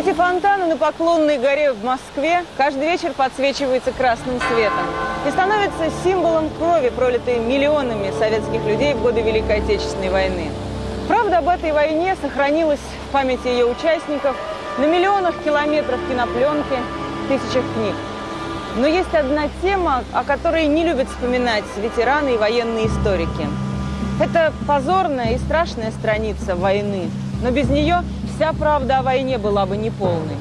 Эти фонтаны на Поклонной горе в Москве каждый вечер подсвечиваются красным светом и становятся символом крови, пролитой миллионами советских людей в годы Великой Отечественной войны. Правда об этой войне сохранилась в памяти ее участников на миллионах километров кинопленки, тысячах книг. Но есть одна тема, о которой не любят вспоминать ветераны и военные историки. Это позорная и страшная страница войны, но без нее вся правда о войне была бы неполной.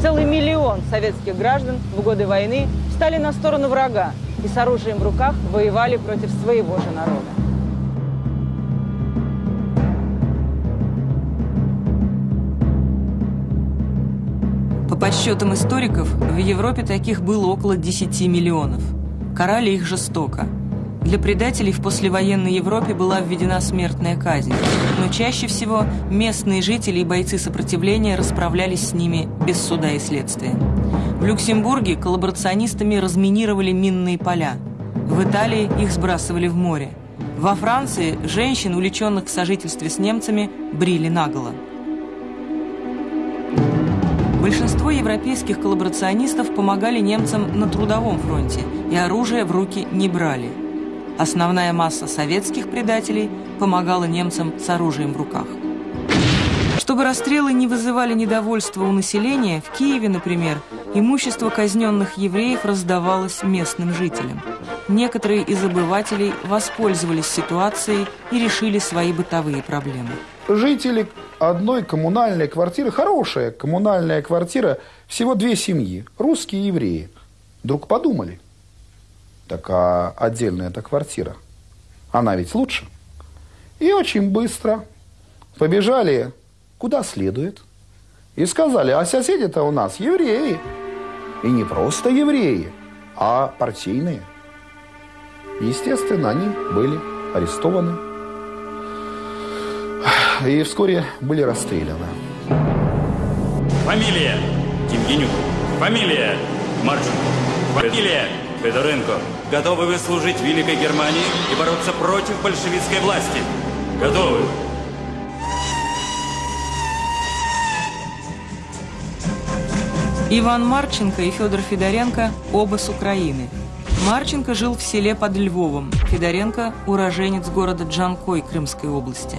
Целый миллион советских граждан в годы войны встали на сторону врага и с оружием в руках воевали против своего же народа. По подсчетам историков, в Европе таких было около 10 миллионов. Карали их жестоко – для предателей в послевоенной Европе была введена смертная казнь, но чаще всего местные жители и бойцы сопротивления расправлялись с ними без суда и следствия. В Люксембурге коллаборационистами разминировали минные поля. В Италии их сбрасывали в море. Во Франции женщин, увлеченных в сожительстве с немцами, брили наголо. Большинство европейских коллаборационистов помогали немцам на трудовом фронте и оружие в руки не брали – Основная масса советских предателей помогала немцам с оружием в руках. Чтобы расстрелы не вызывали недовольства у населения, в Киеве, например, имущество казненных евреев раздавалось местным жителям. Некоторые из обывателей воспользовались ситуацией и решили свои бытовые проблемы. Жители одной коммунальной квартиры, хорошая коммунальная квартира, всего две семьи, русские и евреи, вдруг подумали, так а отдельная эта квартира, она ведь лучше. И очень быстро побежали куда следует. И сказали, а соседи-то у нас евреи. И не просто евреи, а партийные. Естественно, они были арестованы и вскоре были расстреляны. Фамилия Тимгенюк. Фамилия Марченко. Фамилия Федоренко, готовы вы служить Великой Германии и бороться против большевистской власти? Готовы? Иван Марченко и Федор Федоренко оба с Украины. Марченко жил в селе под Львовом, Федоренко – уроженец города Джанкой Крымской области.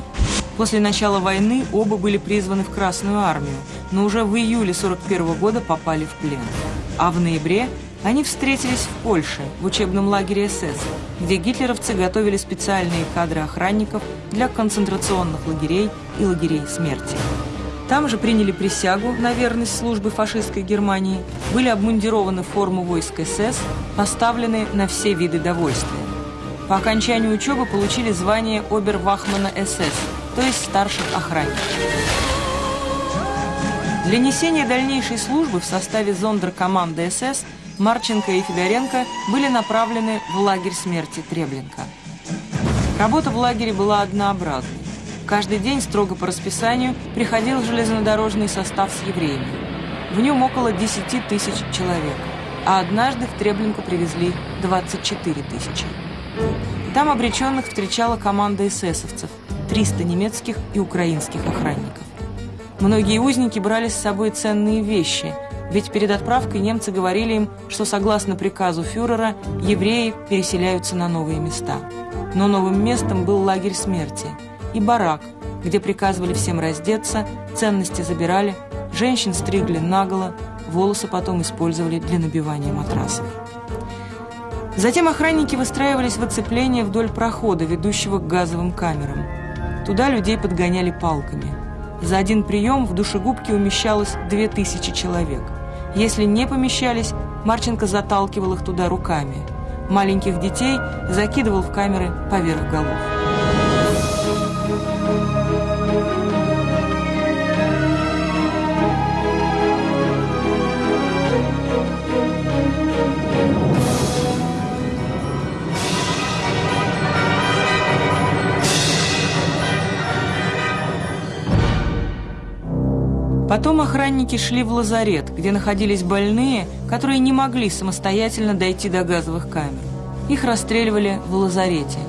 После начала войны оба были призваны в Красную армию, но уже в июле 41 года попали в плен. А в ноябре они встретились в Польше, в учебном лагере СС, где гитлеровцы готовили специальные кадры охранников для концентрационных лагерей и лагерей смерти. Там же приняли присягу на верность службы фашистской Германии, были обмундированы форму войск СС, поставлены на все виды довольствия. По окончанию учебы получили звание обервахмана СС, то есть старших охранников. Для несения дальнейшей службы в составе зондеркоманды СС Марченко и Федоренко были направлены в лагерь смерти Треблинка. Работа в лагере была однообразной. Каждый день строго по расписанию приходил железнодорожный состав с евреями. В нем около 10 тысяч человек, а однажды в Треблинку привезли 24 тысячи. Там обреченных встречала команда эсэсовцев, 300 немецких и украинских охранников. Многие узники брали с собой ценные вещи – ведь перед отправкой немцы говорили им, что согласно приказу фюрера евреи переселяются на новые места. Но новым местом был лагерь смерти и барак, где приказывали всем раздеться, ценности забирали, женщин стригли наголо, волосы потом использовали для набивания матрасов. Затем охранники выстраивались в оцепление вдоль прохода, ведущего к газовым камерам. Туда людей подгоняли палками. За один прием в душегубке умещалось 2000 человек. Если не помещались, Марченко заталкивал их туда руками. Маленьких детей закидывал в камеры поверх голов. Потом охранники шли в лазарет, где находились больные, которые не могли самостоятельно дойти до газовых камер. Их расстреливали в лазарете.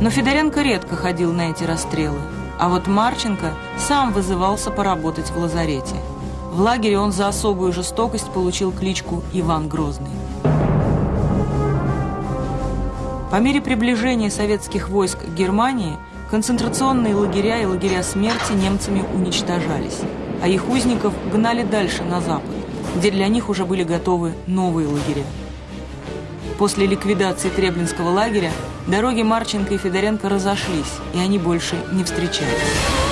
Но Федоренко редко ходил на эти расстрелы, а вот Марченко сам вызывался поработать в лазарете. В лагере он за особую жестокость получил кличку Иван Грозный. По мере приближения советских войск к Германии концентрационные лагеря и лагеря смерти немцами уничтожались, а их узников гнали дальше на запад, где для них уже были готовы новые лагеря. После ликвидации Треблинского лагеря дороги Марченко и Федоренко разошлись, и они больше не встречались.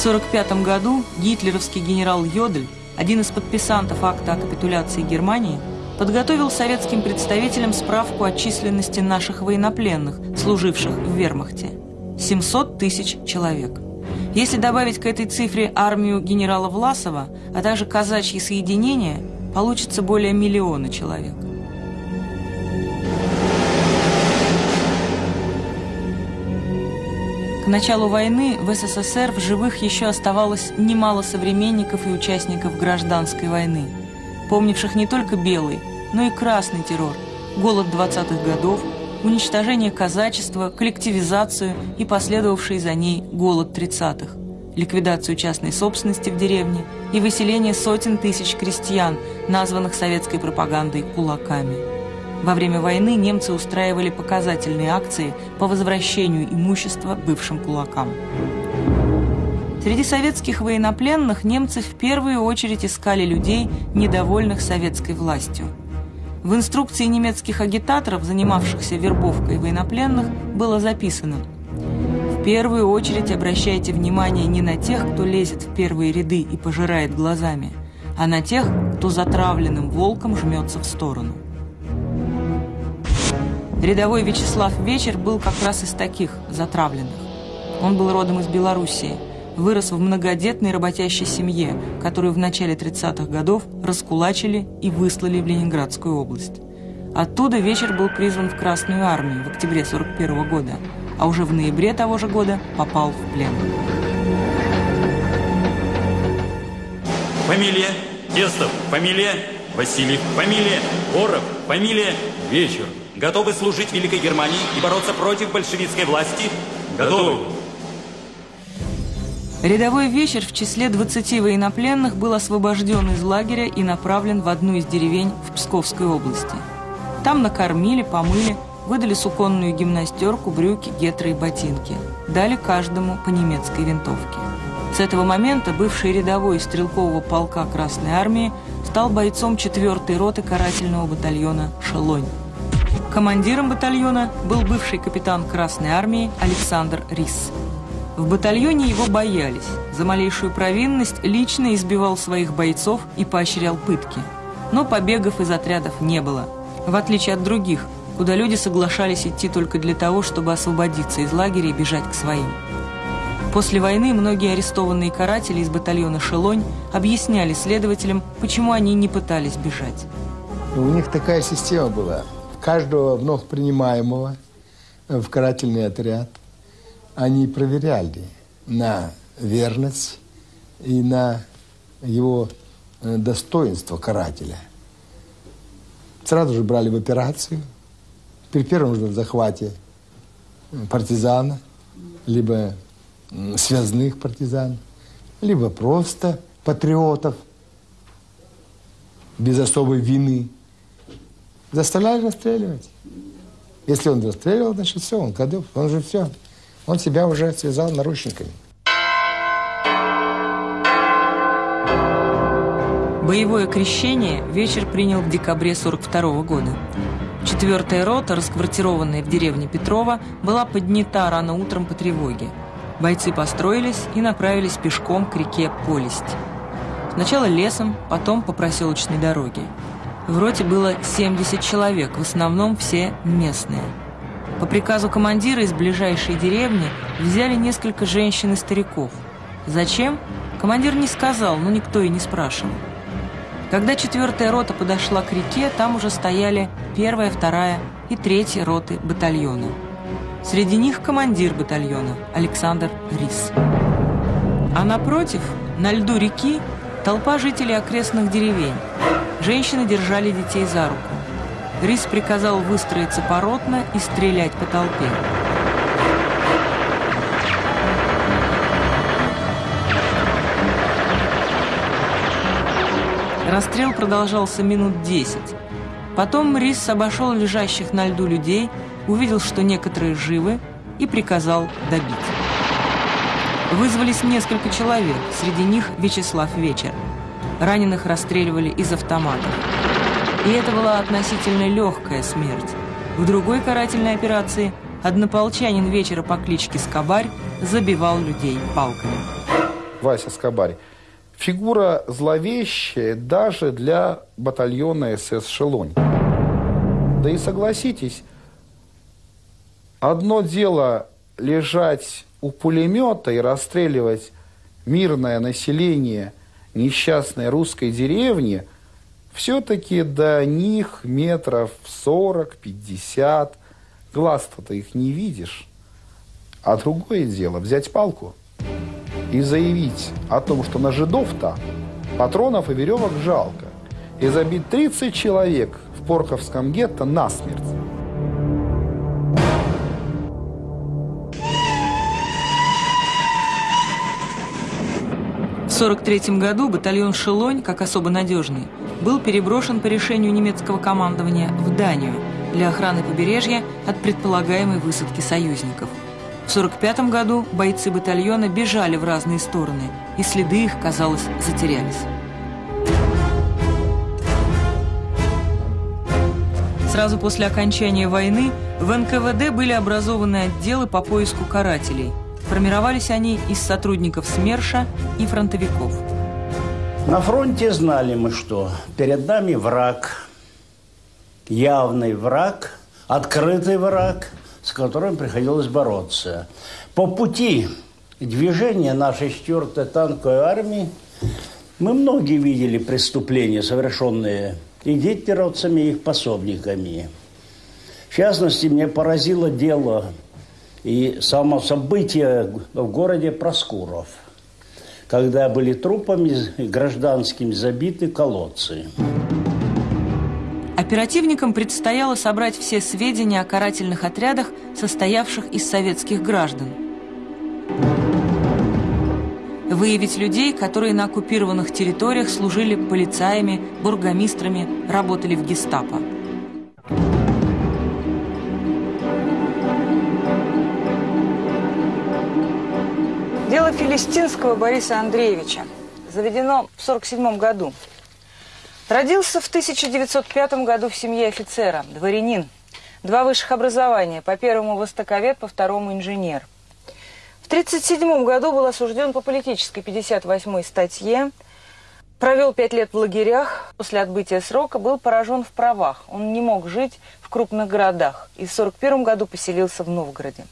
1945 году гитлеровский генерал Йодель, один из подписантов акта о капитуляции Германии, подготовил советским представителям справку о численности наших военнопленных, служивших в вермахте. 700 тысяч человек. Если добавить к этой цифре армию генерала Власова, а также казачьи соединения, получится более миллиона человек. Началу войны в СССР в живых еще оставалось немало современников и участников гражданской войны, помнивших не только белый, но и красный террор, голод 20-х годов, уничтожение казачества, коллективизацию и последовавший за ней голод 30-х, ликвидацию частной собственности в деревне и выселение сотен тысяч крестьян, названных советской пропагандой «кулаками». Во время войны немцы устраивали показательные акции по возвращению имущества бывшим кулакам. Среди советских военнопленных немцы в первую очередь искали людей, недовольных советской властью. В инструкции немецких агитаторов, занимавшихся вербовкой военнопленных, было записано «В первую очередь обращайте внимание не на тех, кто лезет в первые ряды и пожирает глазами, а на тех, кто затравленным волком жмется в сторону». Рядовой Вячеслав Вечер был как раз из таких, затравленных. Он был родом из Белоруссии, вырос в многодетной работящей семье, которую в начале 30-х годов раскулачили и выслали в Ленинградскую область. Оттуда Вечер был призван в Красную армию в октябре 41 -го года, а уже в ноябре того же года попал в плен. Фамилия Тестов, фамилия Васильев, фамилия Боров, фамилия Вечер. Готовы служить Великой Германии и бороться против большевистской власти? Готовы. Рядовой вечер в числе 20 военнопленных был освобожден из лагеря и направлен в одну из деревень в Псковской области. Там накормили, помыли, выдали суконную гимнастерку, брюки, гетры и ботинки. Дали каждому по немецкой винтовке. С этого момента бывший рядовой стрелкового полка Красной Армии стал бойцом 4-й роты карательного батальона «Шелонь». Командиром батальона был бывший капитан Красной Армии Александр Рис. В батальоне его боялись. За малейшую провинность лично избивал своих бойцов и поощрял пытки. Но побегов из отрядов не было. В отличие от других, куда люди соглашались идти только для того, чтобы освободиться из лагеря и бежать к своим. После войны многие арестованные каратели из батальона «Шелонь» объясняли следователям, почему они не пытались бежать. У них такая система была – каждого вновь принимаемого в карательный отряд они проверяли на верность и на его э, достоинство карателя. Сразу же брали в операцию. При первом же захвате партизана, либо связных партизан, либо просто патриотов без особой вины – заставляли расстреливать. Если он расстреливал, значит все, он Кадыров, он же все. Он себя уже связал наручниками. Боевое крещение вечер принял в декабре 42 -го года. Четвертая рота, расквартированная в деревне Петрова, была поднята рано утром по тревоге. Бойцы построились и направились пешком к реке Полесть. Сначала лесом, потом по проселочной дороге. В роте было 70 человек, в основном все местные. По приказу командира из ближайшей деревни взяли несколько женщин и стариков. Зачем? Командир не сказал, но никто и не спрашивал. Когда четвертая рота подошла к реке, там уже стояли первая, вторая и третья роты батальона. Среди них командир батальона Александр Рис. А напротив, На льду реки толпа жителей окрестных деревень. Женщины держали детей за руку. Рис приказал выстроиться поротно и стрелять по толпе. Расстрел продолжался минут десять. Потом Рис обошел лежащих на льду людей, увидел, что некоторые живы, и приказал добить. Вызвались несколько человек, среди них Вячеслав Вечер. Раненых расстреливали из автоматов. И это была относительно легкая смерть. В другой карательной операции однополчанин вечера по кличке Скобарь забивал людей палками. Вася Скобарь. Фигура зловещая даже для батальона СС «Шелонь». Да и согласитесь, одно дело лежать у пулемета и расстреливать мирное население несчастной русской деревни, все-таки до них метров 40-50, глаз-то их не видишь. А другое дело взять палку и заявить о том, что на жидов-то патронов и веревок жалко, и забить 30 человек в Порховском гетто насмерть. 1943 году батальон «Шелонь», как особо надежный, был переброшен по решению немецкого командования в Данию для охраны побережья от предполагаемой высадки союзников. В 1945 году бойцы батальона бежали в разные стороны, и следы их, казалось, затерялись. Сразу после окончания войны в НКВД были образованы отделы по поиску карателей – Формировались они из сотрудников СМЕРШа и фронтовиков. На фронте знали мы, что перед нами враг, явный враг, открытый враг, с которым приходилось бороться. По пути движения нашей 4-й танковой армии мы многие видели преступления, совершенные и гитлеровцами, и их пособниками. В частности, мне поразило дело и само событие в городе Проскуров, когда были трупами гражданскими забиты колодцы. Оперативникам предстояло собрать все сведения о карательных отрядах, состоявших из советских граждан. Выявить людей, которые на оккупированных территориях служили полицаями, бургомистрами, работали в гестапо. Дело Филистинского Бориса Андреевича заведено в 1947 году. Родился в 1905 году в семье офицера, дворянин. Два высших образования, по первому востоковед, по второму инженер. В 1937 году был осужден по политической 58-й статье, провел пять лет в лагерях, после отбытия срока был поражен в правах. Он не мог жить в крупных городах и в 1941 году поселился в Новгороде.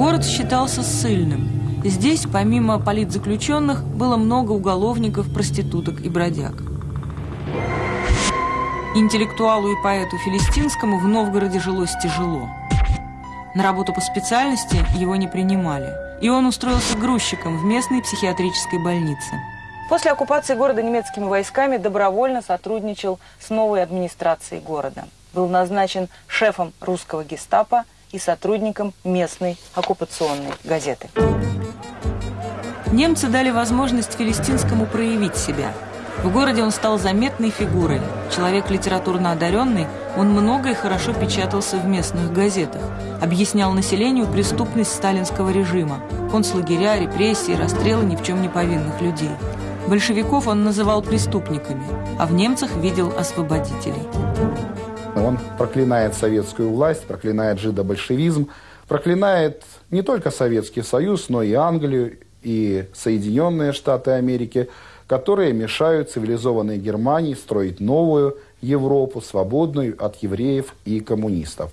Город считался ссыльным. Здесь, помимо политзаключенных, было много уголовников, проституток и бродяг. Интеллектуалу и поэту Филистинскому в Новгороде жилось тяжело. На работу по специальности его не принимали, и он устроился грузчиком в местной психиатрической больнице. После оккупации города немецкими войсками добровольно сотрудничал с новой администрацией города. Был назначен шефом русского гестапо – и сотрудникам местной оккупационной газеты. Немцы дали возможность Филистинскому проявить себя. В городе он стал заметной фигурой. Человек литературно одаренный, он много и хорошо печатался в местных газетах. Объяснял населению преступность сталинского режима, концлагеря, репрессии, расстрелы ни в чем не повинных людей. Большевиков он называл преступниками, а в немцах видел освободителей. Он проклинает советскую власть, проклинает жидобольшевизм, проклинает не только Советский Союз, но и Англию, и Соединенные Штаты Америки, которые мешают цивилизованной Германии строить новую Европу, свободную от евреев и коммунистов.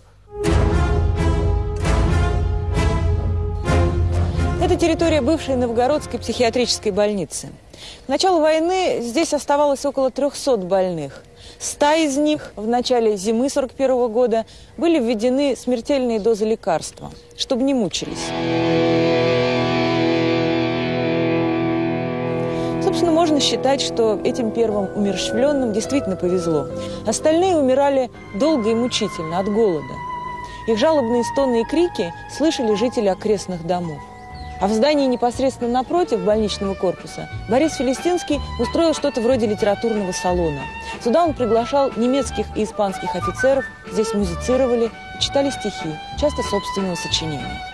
Это территория бывшей Новгородской психиатрической больницы. К началу войны здесь оставалось около 300 больных. Ста из них в начале зимы 41 года были введены смертельные дозы лекарства, чтобы не мучились. Собственно, можно считать, что этим первым умерщвленным действительно повезло. Остальные умирали долго и мучительно от голода. Их жалобные стоны и крики слышали жители окрестных домов. А в здании непосредственно напротив больничного корпуса Борис Филистинский устроил что-то вроде литературного салона. Сюда он приглашал немецких и испанских офицеров, здесь музицировали, читали стихи, часто собственного сочинения.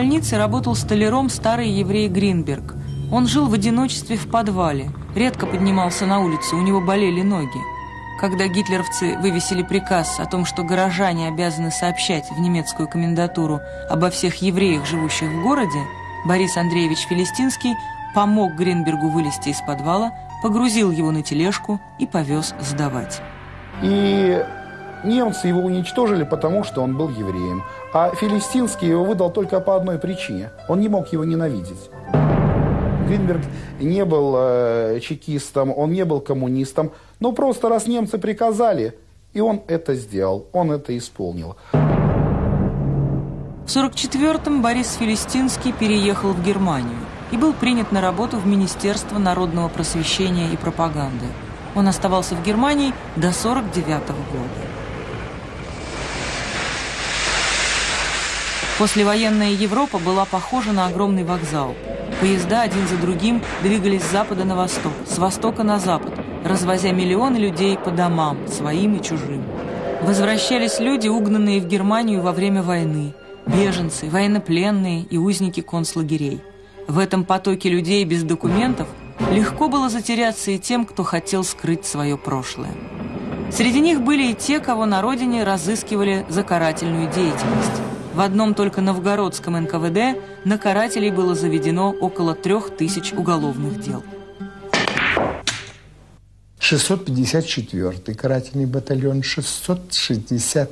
Больнице работал столяром старый еврей Гринберг. Он жил в одиночестве в подвале, редко поднимался на улицу, у него болели ноги. Когда гитлеровцы вывесили приказ о том, что горожане обязаны сообщать в немецкую комендатуру обо всех евреях, живущих в городе, Борис Андреевич Филистинский помог Гринбергу вылезти из подвала, погрузил его на тележку и повез сдавать. И немцы его уничтожили, потому что он был евреем. А Филистинский его выдал только по одной причине. Он не мог его ненавидеть. Гринберг не был э, чекистом, он не был коммунистом. Но просто раз немцы приказали, и он это сделал, он это исполнил. В 1944-м Борис Филистинский переехал в Германию и был принят на работу в Министерство народного просвещения и пропаганды. Он оставался в Германии до 1949 года. Послевоенная Европа была похожа на огромный вокзал. Поезда один за другим двигались с запада на восток, с востока на запад, развозя миллионы людей по домам, своим и чужим. Возвращались люди, угнанные в Германию во время войны, беженцы, военнопленные и узники концлагерей. В этом потоке людей без документов легко было затеряться и тем, кто хотел скрыть свое прошлое. Среди них были и те, кого на родине разыскивали за карательную деятельность. В одном только новгородском НКВД на карателей было заведено около трех тысяч уголовных дел. 654-й карательный батальон, 663-й,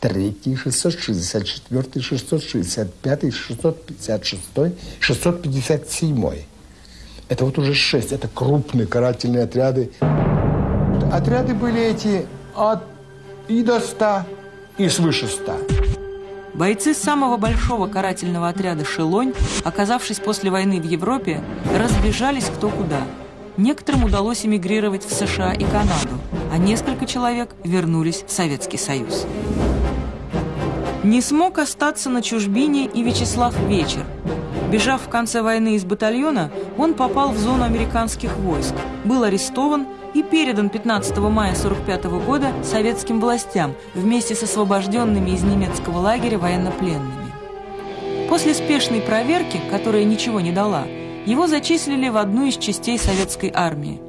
664-й, 665-й, 656-й, 657-й. Это вот уже шесть, это крупные карательные отряды. Отряды были эти от и до 100, и свыше 100. Бойцы самого большого карательного отряда «Шелонь», оказавшись после войны в Европе, разбежались кто куда. Некоторым удалось эмигрировать в США и Канаду, а несколько человек вернулись в Советский Союз. Не смог остаться на чужбине и Вячеслав Вечер. Бежав в конце войны из батальона, он попал в зону американских войск, был арестован и передан 15 мая 1945 года советским властям вместе с освобожденными из немецкого лагеря военнопленными. После спешной проверки, которая ничего не дала, его зачислили в одну из частей советской армии.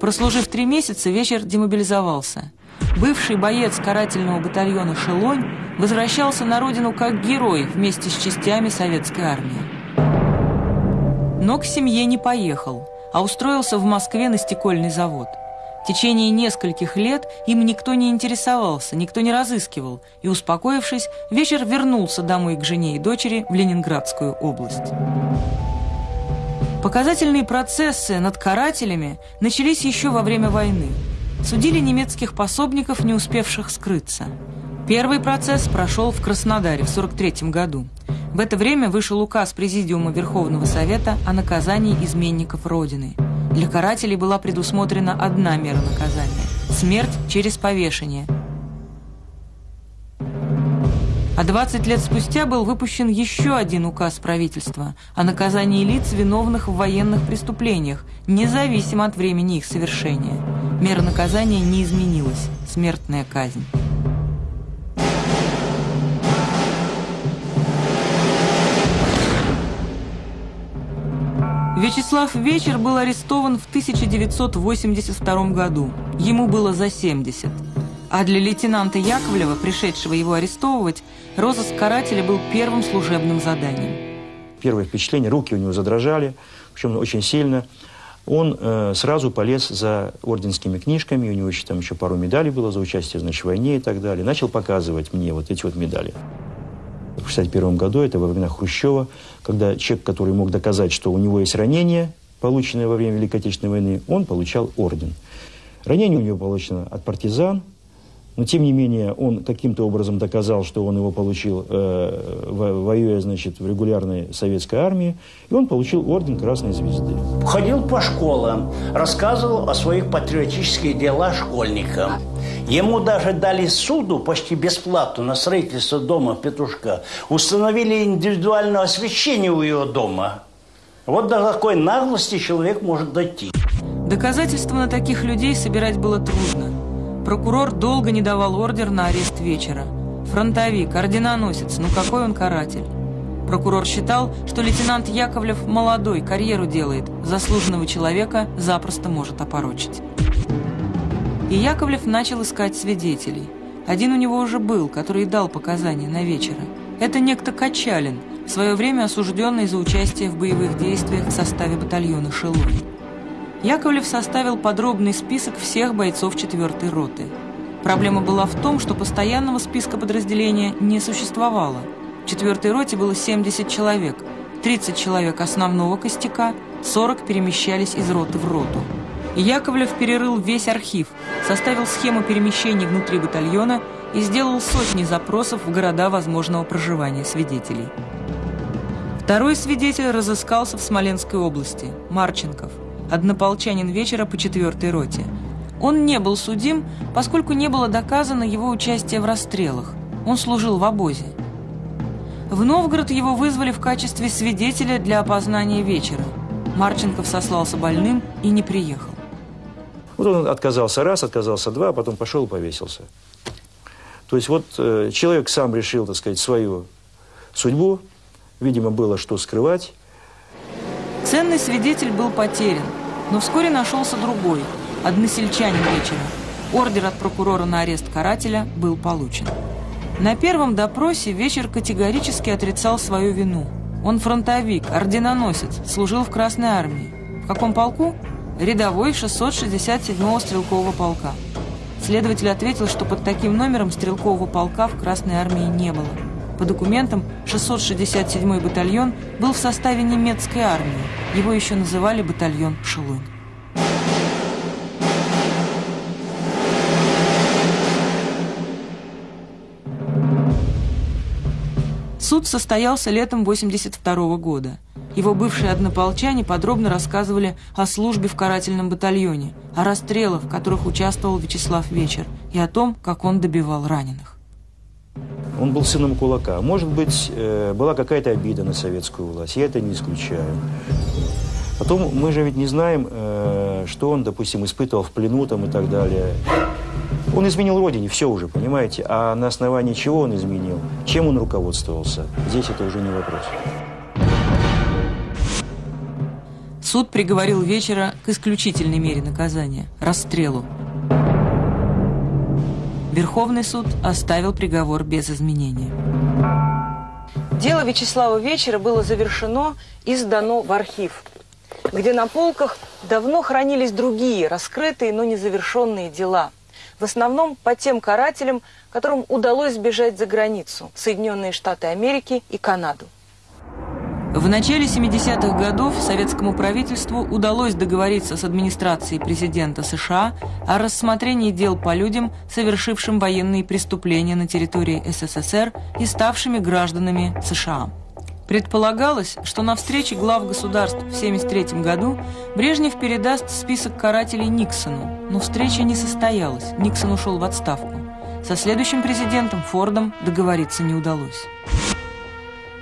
Прослужив три месяца, вечер демобилизовался. Бывший боец карательного батальона «Шелонь» возвращался на родину как герой вместе с частями советской армии. Но к семье не поехал – а устроился в Москве на стекольный завод. В течение нескольких лет им никто не интересовался, никто не разыскивал, и, успокоившись, вечер вернулся домой к жене и дочери в Ленинградскую область. Показательные процессы над карателями начались еще во время войны. Судили немецких пособников, не успевших скрыться. Первый процесс прошел в Краснодаре в 1943 году. В это время вышел указ Президиума Верховного Совета о наказании изменников Родины. Для карателей была предусмотрена одна мера наказания – смерть через повешение. А 20 лет спустя был выпущен еще один указ правительства о наказании лиц, виновных в военных преступлениях, независимо от времени их совершения. Мера наказания не изменилась – смертная казнь. Вячеслав Вечер был арестован в 1982 году. Ему было за 70. А для лейтенанта Яковлева, пришедшего его арестовывать, розыск карателя был первым служебным заданием. Первое впечатление, руки у него задрожали, причем очень сильно. Он э, сразу полез за орденскими книжками, у него еще там еще пару медалей было за участие значит, в войне и так далее. Начал показывать мне вот эти вот медали. в 1961 году, это во времена Хрущева, когда человек, который мог доказать, что у него есть ранение, полученное во время Великой Отечественной войны, он получал орден. Ранение у него получено от партизан, но, тем не менее, он каким-то образом доказал, что он его получил, э, воюя, значит, в регулярной советской армии, и он получил орден Красной Звезды. Ходил по школам, рассказывал о своих патриотических делах школьникам. Ему даже дали суду почти бесплатно на строительство дома Петушка. Установили индивидуальное освещение у его дома. Вот до такой наглости человек может дойти. Доказательства на таких людей собирать было трудно. Прокурор долго не давал ордер на арест вечера. Фронтовик, орденоносец, ну какой он каратель. Прокурор считал, что лейтенант Яковлев молодой, карьеру делает, заслуженного человека запросто может опорочить. И Яковлев начал искать свидетелей. Один у него уже был, который дал показания на вечера. Это некто Качалин, в свое время осужденный за участие в боевых действиях в составе батальона «Шелунь». Яковлев составил подробный список всех бойцов 4-й роты. Проблема была в том, что постоянного списка подразделения не существовало. В 4-й роте было 70 человек, 30 человек основного костяка, 40 перемещались из роты в роту. И Яковлев перерыл весь архив, составил схему перемещений внутри батальона и сделал сотни запросов в города возможного проживания свидетелей. Второй свидетель разыскался в Смоленской области – Марченков однополчанин вечера по четвертой роте. Он не был судим, поскольку не было доказано его участие в расстрелах. Он служил в обозе. В Новгород его вызвали в качестве свидетеля для опознания вечера. Марченков сослался больным и не приехал. Вот он отказался раз, отказался два, а потом пошел и повесился. То есть вот э, человек сам решил, так сказать, свою судьбу. Видимо, было что скрывать. Ценный свидетель был потерян. Но вскоре нашелся другой, односельчанин вечера. Ордер от прокурора на арест карателя был получен. На первом допросе вечер категорически отрицал свою вину. Он фронтовик, орденоносец, служил в Красной армии. В каком полку? Рядовой 667-го стрелкового полка. Следователь ответил, что под таким номером стрелкового полка в Красной армии не было. По документам, 667-й батальон был в составе немецкой армии. Его еще называли батальон «Шелунь». Суд состоялся летом 82 -го года. Его бывшие однополчане подробно рассказывали о службе в карательном батальоне, о расстрелах, в которых участвовал Вячеслав Вечер, и о том, как он добивал раненых. Он был сыном кулака. Может быть, э, была какая-то обида на советскую власть. Я это не исключаю. Потом мы же ведь не знаем, э, что он, допустим, испытывал в плену там и так далее. Он изменил родине, все уже, понимаете? А на основании чего он изменил? Чем он руководствовался? Здесь это уже не вопрос. Суд приговорил вечера к исключительной мере наказания – расстрелу. Верховный суд оставил приговор без изменения. Дело Вячеслава Вечера было завершено и сдано в архив, где на полках давно хранились другие раскрытые, но незавершенные дела. В основном по тем карателям, которым удалось сбежать за границу – Соединенные Штаты Америки и Канаду. В начале 70-х годов советскому правительству удалось договориться с администрацией президента США о рассмотрении дел по людям, совершившим военные преступления на территории СССР и ставшими гражданами США. Предполагалось, что на встрече глав государств в 1973 году Брежнев передаст список карателей Никсону, но встреча не состоялась, Никсон ушел в отставку. Со следующим президентом Фордом договориться не удалось.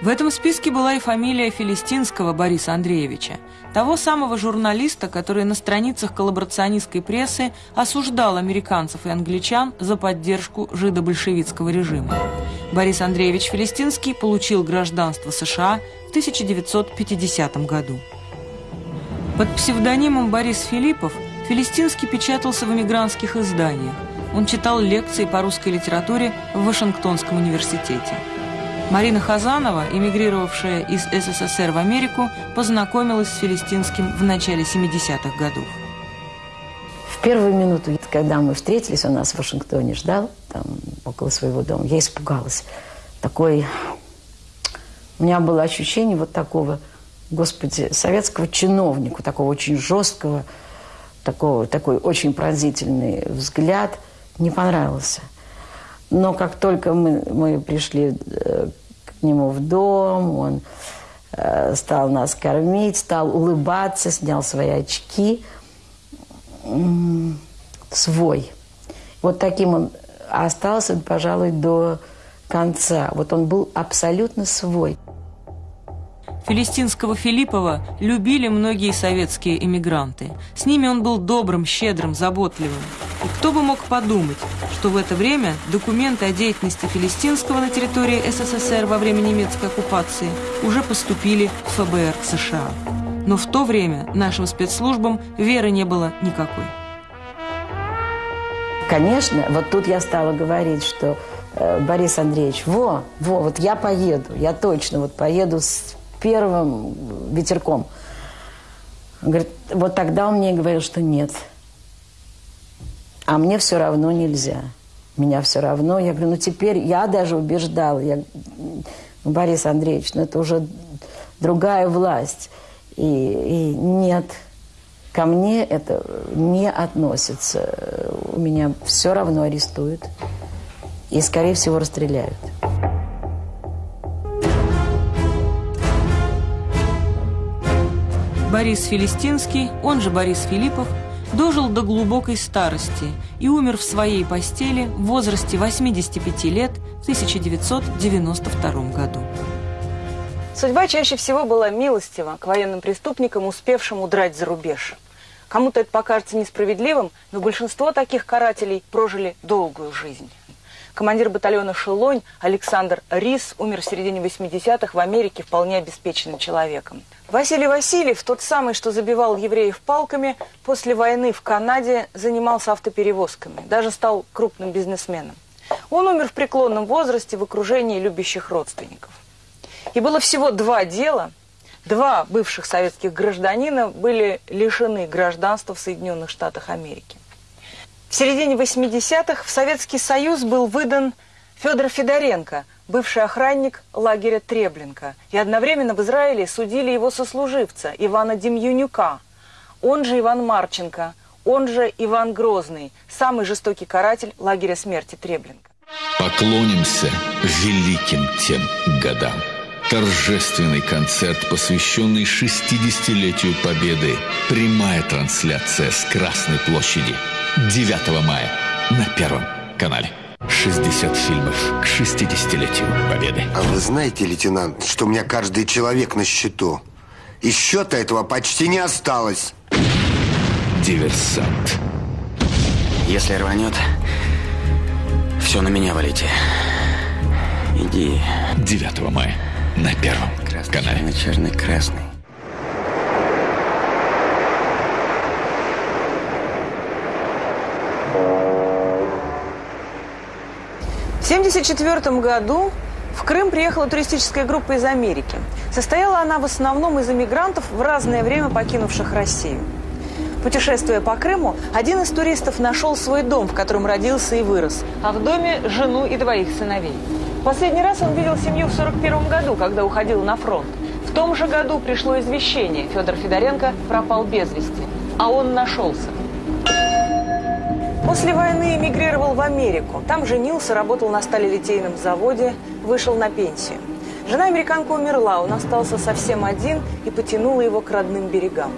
В этом списке была и фамилия филистинского Бориса Андреевича, того самого журналиста, который на страницах коллаборационистской прессы осуждал американцев и англичан за поддержку жидобольшевистского режима. Борис Андреевич Филистинский получил гражданство США в 1950 году. Под псевдонимом Борис Филиппов Филистинский печатался в эмигрантских изданиях. Он читал лекции по русской литературе в Вашингтонском университете. Марина Хазанова, эмигрировавшая из СССР в Америку, познакомилась с Филистинским в начале 70-х годов. В первую минуту, когда мы встретились, он нас в Вашингтоне ждал, там, около своего дома, я испугалась. Такой У меня было ощущение вот такого, господи, советского чиновника, такого очень жесткого, такого, такой очень пронзительный взгляд. Не понравился. Но как только мы, мы пришли э, нему в дом, он э, стал нас кормить, стал улыбаться, снял свои очки. Свой. Вот таким он остался, пожалуй, до конца. Вот он был абсолютно свой. Филистинского Филиппова любили многие советские эмигранты. С ними он был добрым, щедрым, заботливым. И кто бы мог подумать, что в это время документы о деятельности Филистинского на территории СССР во время немецкой оккупации уже поступили в ФБР США. Но в то время нашим спецслужбам веры не было никакой. Конечно, вот тут я стала говорить, что э, Борис Андреевич, во, во, вот я поеду, я точно вот поеду с первым ветерком. Говорит, вот тогда он мне говорил, что нет. А мне все равно нельзя. Меня все равно. Я говорю, ну теперь я даже убеждала. Я, Борис Андреевич, ну это уже другая власть. И, и нет, ко мне это не относится. У меня все равно арестуют. И, скорее всего, расстреляют. Борис Филистинский, он же Борис Филиппов, дожил до глубокой старости и умер в своей постели в возрасте 85 лет в 1992 году. Судьба чаще всего была милостива к военным преступникам, успевшим удрать за рубеж. Кому-то это покажется несправедливым, но большинство таких карателей прожили долгую жизнь. Командир батальона «Шелонь» Александр Рис умер в середине 80-х в Америке вполне обеспеченным человеком. Василий Васильев, тот самый, что забивал евреев палками, после войны в Канаде занимался автоперевозками, даже стал крупным бизнесменом. Он умер в преклонном возрасте в окружении любящих родственников. И было всего два дела. Два бывших советских гражданина были лишены гражданства в Соединенных Штатах Америки. В середине 80-х в Советский Союз был выдан Федор Федоренко, бывший охранник лагеря Треблинка. И одновременно в Израиле судили его сослуживца Ивана Демьянюка, он же Иван Марченко, он же Иван Грозный, самый жестокий каратель лагеря смерти Треблинка. Поклонимся великим тем годам. Торжественный концерт, посвященный 60-летию Победы. Прямая трансляция с Красной площади. 9 мая на Первом канале. 60 фильмов к 60-летию Победы. А вы знаете, лейтенант, что у меня каждый человек на счету? И счета этого почти не осталось. Диверсант. Если рванет, все на меня валите. Иди. 9 мая на Первом Красный, канале. черный, черный, красный. В 1974 году в Крым приехала туристическая группа из Америки. Состояла она в основном из иммигрантов, в разное время покинувших Россию. Путешествуя по Крыму, один из туристов нашел свой дом, в котором родился и вырос, а в доме жену и двоих сыновей. Последний раз он видел семью в 1941 году, когда уходил на фронт. В том же году пришло извещение, Федор Федоренко пропал без вести, а он нашелся. После войны эмигрировал в Америку. Там женился, работал на сталелитейном заводе, вышел на пенсию. Жена американка умерла, он остался совсем один и потянула его к родным берегам.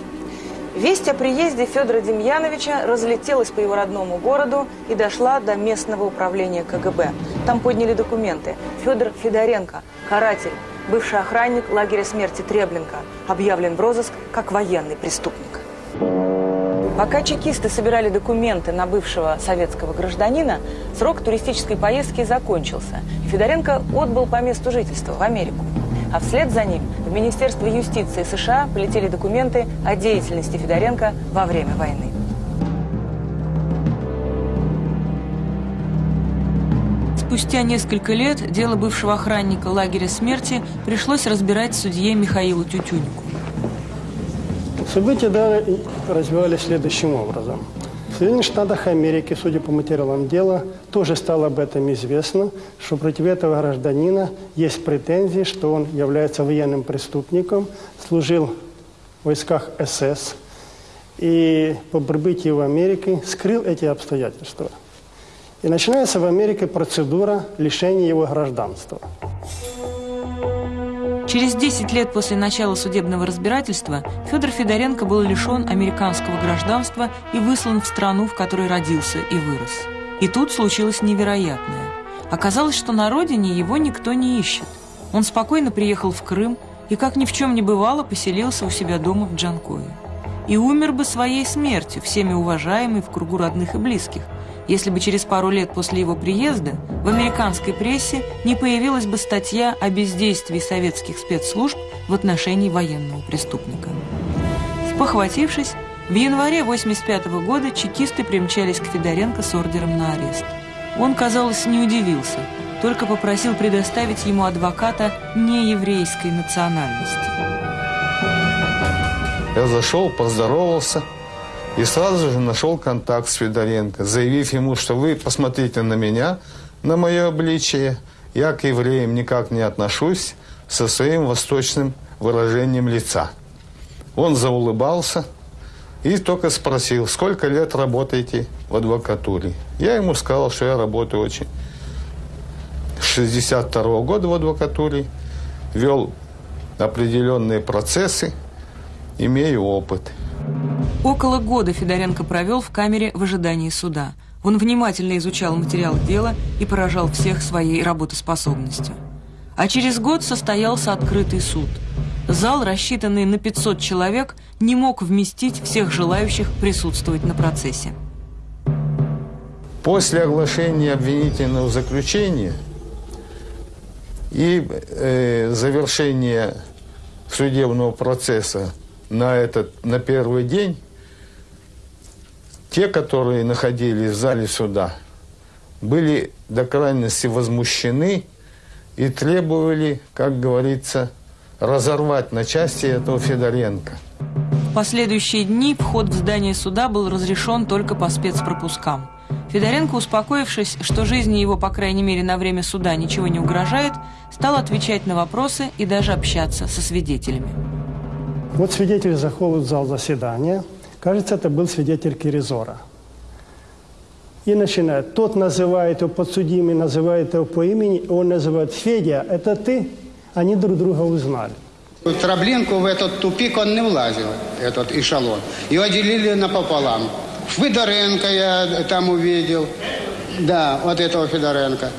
Весть о приезде Федора Демьяновича разлетелась по его родному городу и дошла до местного управления КГБ. Там подняли документы. Федор Федоренко, каратель, бывший охранник лагеря смерти Треблинка, объявлен в розыск как военный преступник. Пока чекисты собирали документы на бывшего советского гражданина, срок туристической поездки закончился. Федоренко отбыл по месту жительства в Америку. А вслед за ним в Министерство юстиции США полетели документы о деятельности Федоренко во время войны. Спустя несколько лет дело бывшего охранника лагеря смерти пришлось разбирать судье Михаилу Тютюнику. События далее развивались следующим образом. В Соединенных Штатах Америки, судя по материалам дела, тоже стало об этом известно, что против этого гражданина есть претензии, что он является военным преступником, служил в войсках СС и по прибытии в Америку скрыл эти обстоятельства. И начинается в Америке процедура лишения его гражданства. Через 10 лет после начала судебного разбирательства Федор Федоренко был лишен американского гражданства и выслан в страну, в которой родился и вырос. И тут случилось невероятное. Оказалось, что на родине его никто не ищет. Он спокойно приехал в Крым и, как ни в чем не бывало, поселился у себя дома в Джанкое. И умер бы своей смертью, всеми уважаемый в кругу родных и близких – если бы через пару лет после его приезда в американской прессе не появилась бы статья о бездействии советских спецслужб в отношении военного преступника. Спохватившись, в январе 1985 -го года чекисты примчались к Федоренко с ордером на арест. Он, казалось, не удивился, только попросил предоставить ему адвоката нееврейской национальности. Я зашел, поздоровался – и сразу же нашел контакт с Федоренко, заявив ему, что вы посмотрите на меня, на мое обличие. Я к евреям никак не отношусь со своим восточным выражением лица. Он заулыбался и только спросил, сколько лет работаете в адвокатуре. Я ему сказал, что я работаю очень. С 62 -го года в адвокатуре, вел определенные процессы, имею опыт – Около года Федоренко провел в камере в ожидании суда. Он внимательно изучал материал дела и поражал всех своей работоспособностью. А через год состоялся открытый суд. Зал, рассчитанный на 500 человек, не мог вместить всех желающих присутствовать на процессе. После оглашения обвинительного заключения и э, завершения судебного процесса на, этот, на первый день те, которые находились в зале суда, были до крайности возмущены и требовали, как говорится, разорвать на части этого Федоренко. В последующие дни вход в здание суда был разрешен только по спецпропускам. Федоренко, успокоившись, что жизни его, по крайней мере, на время суда ничего не угрожает, стал отвечать на вопросы и даже общаться со свидетелями. Вот свидетель заходит в зал заседания – Кажется, это был свидетель Киризора. И начинает. Тот называет его подсудимый, называет его по имени, он называет Федя, это ты? Они друг друга узнали. Траблинку в этот тупик он не влазил, этот эшелон. Его делили напополам. Федоренко я там увидел. Да, вот этого Федоренко.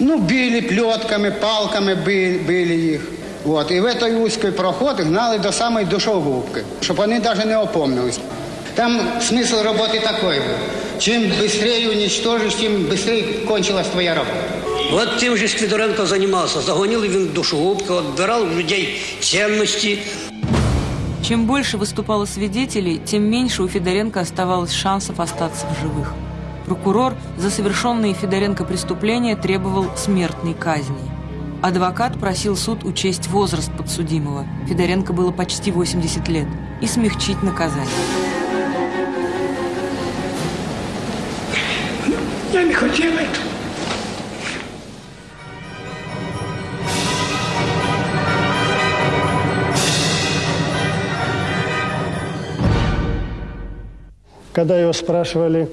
Ну, били плетками, палками били, били их. От, і в цей узкий проход гнали до самої душогубки, щоб вони навіть не опомнились. Там смисл роботи такий був. Чим швидше уничтожиш, тим швидше кончилась твоя робота. Вот тем же Сквидоренко занимался. Загонил він в душегубку, отбирал у людей ценности. Чем больше выступало свидетелей, тем меньше у Федоренко оставалось шансов остаться в живых. Прокурор за совершенные Федоренко преступления требовал смертной казни. Адвокат просил суд учесть возраст подсудимого. Федоренко было почти 80 лет. И смягчить наказание. Я не хотел этого. Когда его спрашивали,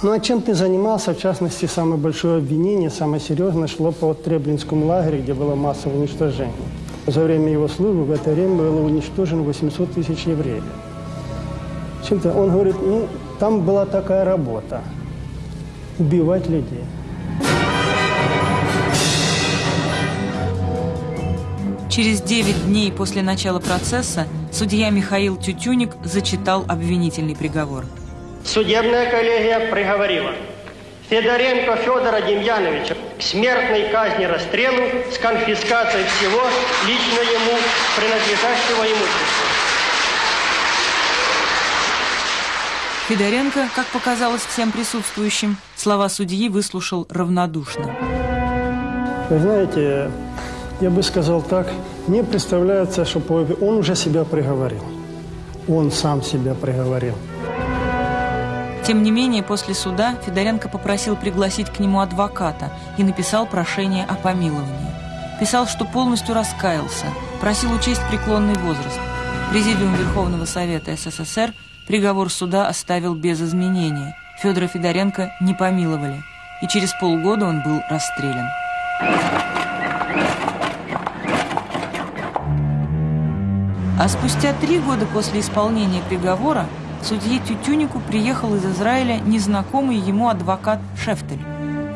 ну а чем ты занимался? В частности, самое большое обвинение, самое серьезное, шло по Треблинскому лагерю, где было массовое уничтожение. За время его службы в это время было уничтожено 800 тысяч евреев. Чем-то он говорит, ну, там была такая работа – убивать людей. Через 9 дней после начала процесса судья Михаил Тютюник зачитал обвинительный приговор – Судебная коллегия приговорила Федоренко Федора Демьяновича к смертной казни расстрелу с конфискацией всего лично ему принадлежащего имущества. Федоренко, как показалось всем присутствующим, слова судьи выслушал равнодушно. Вы знаете, я бы сказал так, мне представляется, что он уже себя приговорил. Он сам себя приговорил. Тем не менее, после суда Федоренко попросил пригласить к нему адвоката и написал прошение о помиловании. Писал, что полностью раскаялся, просил учесть преклонный возраст. Президиум Верховного Совета СССР приговор суда оставил без изменения. Федора Федоренко не помиловали, и через полгода он был расстрелян. А спустя три года после исполнения приговора судье Тютюнику приехал из Израиля незнакомый ему адвокат Шефтель.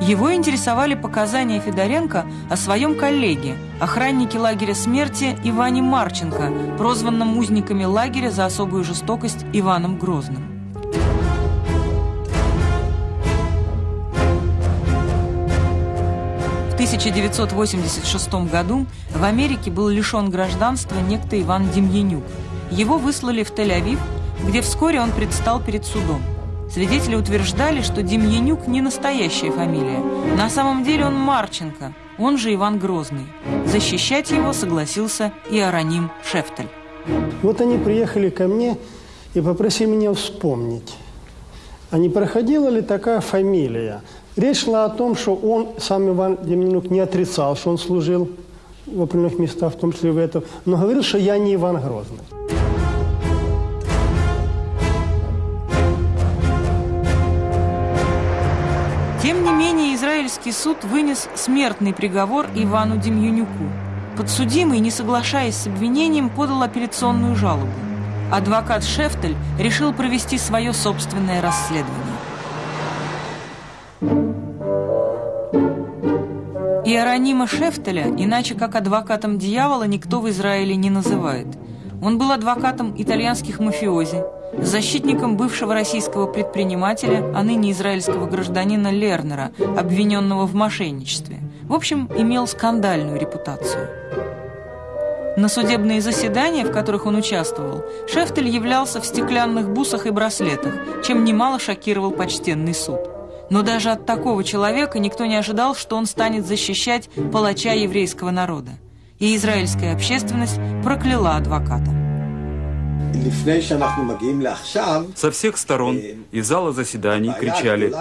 Его интересовали показания Федоренко о своем коллеге, охраннике лагеря смерти Иване Марченко, прозванном узниками лагеря за особую жестокость Иваном Грозным. В 1986 году в Америке был лишен гражданства некто Иван Демьянюк. Его выслали в Тель-Авив, где вскоре он предстал перед судом. Свидетели утверждали, что Демьянюк не настоящая фамилия. На самом деле он Марченко, он же Иван Грозный. Защищать его согласился и Ароним Шефтель. Вот они приехали ко мне и попросили меня вспомнить, а не проходила ли такая фамилия. Речь шла о том, что он, сам Иван Демьянюк, не отрицал, что он служил в определенных местах, в том числе в этом, но говорил, что я не Иван Грозный. Тем не менее, израильский суд вынес смертный приговор Ивану Демьянюку. Подсудимый, не соглашаясь с обвинением, подал апелляционную жалобу. Адвокат Шефтель решил провести свое собственное расследование. Иеронима Шефтеля, иначе как адвокатом дьявола, никто в Израиле не называет. Он был адвокатом итальянских мафиози, защитником бывшего российского предпринимателя, а ныне израильского гражданина Лернера, обвиненного в мошенничестве. В общем, имел скандальную репутацию. На судебные заседания, в которых он участвовал, Шефтель являлся в стеклянных бусах и браслетах, чем немало шокировал почтенный суд. Но даже от такого человека никто не ожидал, что он станет защищать палача еврейского народа. И израильская общественность прокляла адвоката. Со всех сторон из зала заседаний кричали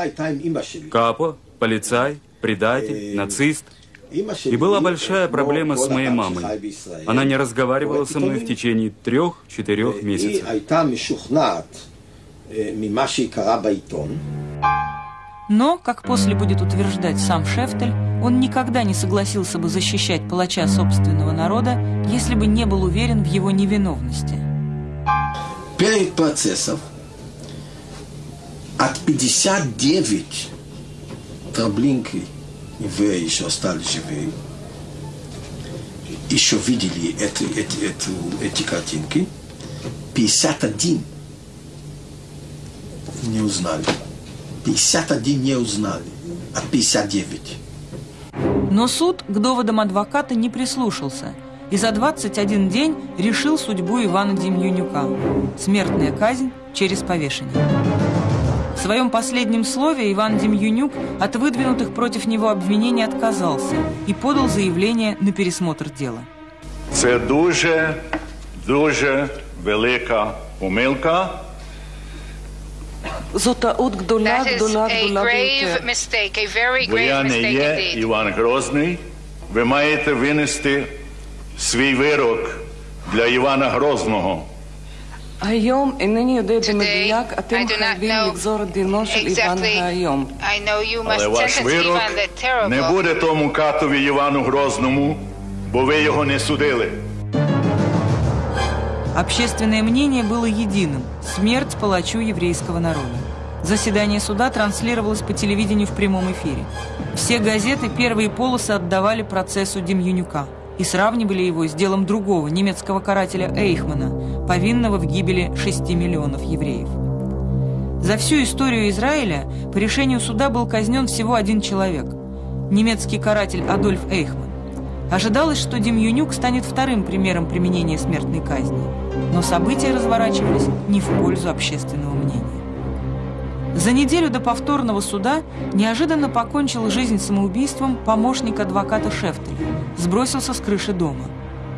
«Капо», «Полицай», «Предатель», «Нацист». И была большая проблема с моей мамой. Она не разговаривала со мной в течение трех-четырех месяцев. Но, как после будет утверждать сам Шефтель, он никогда не согласился бы защищать палача собственного народа, если бы не был уверен в его невиновности. Перед процессом от 59 Траблинки евреи еще остались живы, еще видели эти, эти, эти, эти картинки, 51 не узнали. 51 не узнали, а 59. Но суд к доводам адвоката не прислушался и за 21 день решил судьбу Ивана Демьянюка. Смертная казнь через повешение. В своем последнем слове Иван Демьянюк от выдвинутых против него обвинений отказался и подал заявление на пересмотр дела. Это дуже, дуже велика помилка. Зота от гдоляк, гдоляк, гдоляк. Я не є Іван Грозний. Ви маєте винести свій вирок для Івана Грозного. Гайом і нині йодитиме діяк, а тим хай він як зору діношив Іван Гайом. Але ваш вирок не буде тому катові Івану Грозному, бо ви його не судили. Общественное мнение было единым – смерть палачу еврейского народа. Заседание суда транслировалось по телевидению в прямом эфире. Все газеты первые полосы отдавали процессу Демьянюка – и сравнивали его с делом другого немецкого карателя Эйхмана, повинного в гибели 6 миллионов евреев. За всю историю Израиля по решению суда был казнен всего один человек – немецкий каратель Адольф Эйхман. Ожидалось, что Демьянюк станет вторым примером применения смертной казни. Но события разворачивались не в пользу общественного мнения. За неделю до повторного суда неожиданно покончил жизнь самоубийством помощник адвоката Шефтеля, сбросился с крыши дома.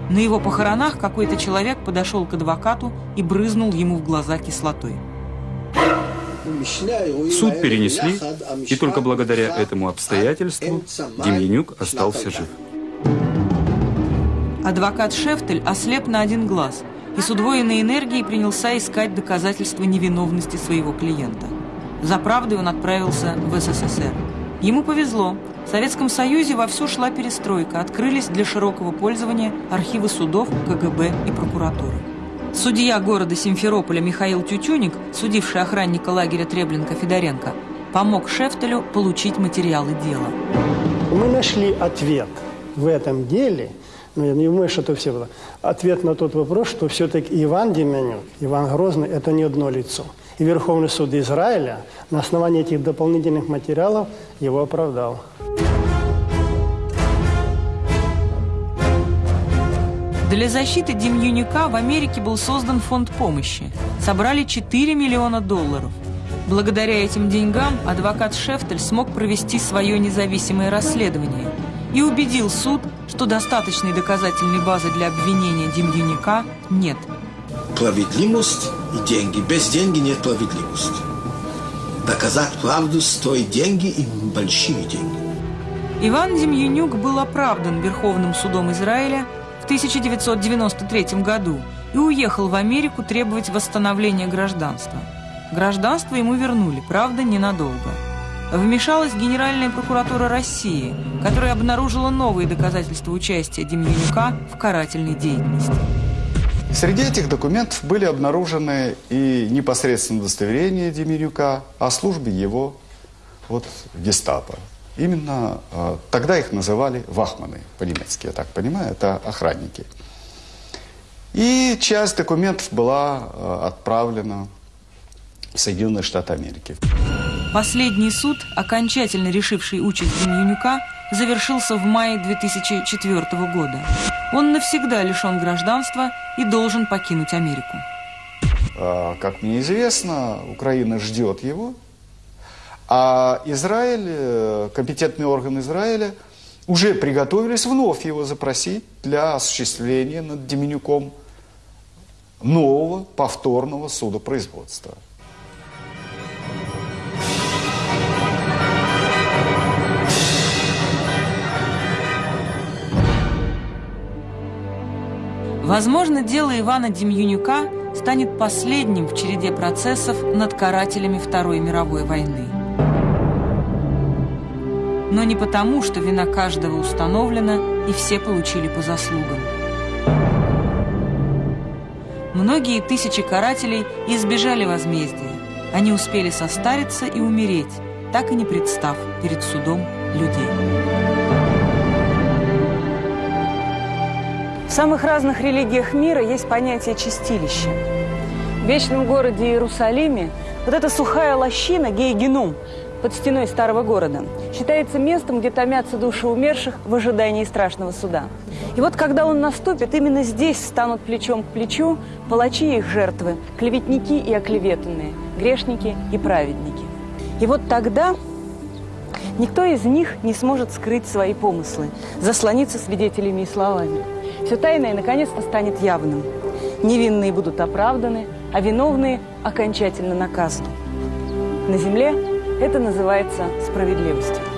На его похоронах какой-то человек подошел к адвокату и брызнул ему в глаза кислотой. Суд перенесли, и только благодаря этому обстоятельству Демьянюк остался жив. Адвокат Шефтель ослеп на один глаз и с удвоенной энергией принялся искать доказательства невиновности своего клиента. За правдой он отправился в СССР. Ему повезло. В Советском Союзе вовсю шла перестройка, открылись для широкого пользования архивы судов, КГБ и прокуратуры. Судья города Симферополя Михаил Тютюник, судивший охранника лагеря Треблинка Федоренко, помог Шефтелю получить материалы дела. Мы нашли ответ в этом деле, но я не думаю, что это все было, ответ на тот вопрос, что все-таки Иван Деменюк, Иван Грозный – это не одно лицо. И Верховный суд Израиля на основании этих дополнительных материалов его оправдал. Для защиты Демьюника в Америке был создан фонд помощи. Собрали 4 миллиона долларов. Благодаря этим деньгам адвокат Шефтель смог провести свое независимое расследование и убедил суд, что достаточной доказательной базы для обвинения Демьюника нет. Справедливость и деньги. Без деньги нет справедливости. Доказать правду стоит деньги и большие деньги. Иван Демьянюк был оправдан Верховным судом Израиля в 1993 году и уехал в Америку требовать восстановления гражданства. Гражданство ему вернули, правда, ненадолго. Вмешалась Генеральная прокуратура России, которая обнаружила новые доказательства участия Демьянюка в карательной деятельности. Среди этих документов были обнаружены и непосредственно удостоверения Демирюка о службе его вот, гестапо. Именно э, тогда их называли вахманы по-немецки, я так понимаю, это охранники. И часть документов была э, отправлена в Соединенные Штаты Америки. Последний суд, окончательно решивший участь Демьянюка, завершился в мае 2004 года. Он навсегда лишен гражданства и должен покинуть Америку. А, как мне известно, Украина ждет его, а Израиль, э, компетентные органы Израиля уже приготовились вновь его запросить для осуществления над Деменюком нового повторного судопроизводства. Возможно, дело Ивана Демьянюка станет последним в череде процессов над карателями Второй мировой войны. Но не потому, что вина каждого установлена и все получили по заслугам. Многие тысячи карателей избежали возмездия. Они успели состариться и умереть, так и не представ перед судом людей. В самых разных религиях мира есть понятие чистилища. В вечном городе Иерусалиме вот эта сухая лощина, гейгенум, под стеной старого города, считается местом, где томятся души умерших в ожидании страшного суда. И вот когда он наступит, именно здесь станут плечом к плечу палачи и их жертвы, клеветники и оклеветанные, грешники и праведники. И вот тогда никто из них не сможет скрыть свои помыслы, заслониться свидетелями и словами. Все тайное наконец-то станет явным. Невинные будут оправданы, а виновные окончательно наказаны. На земле это называется справедливостью.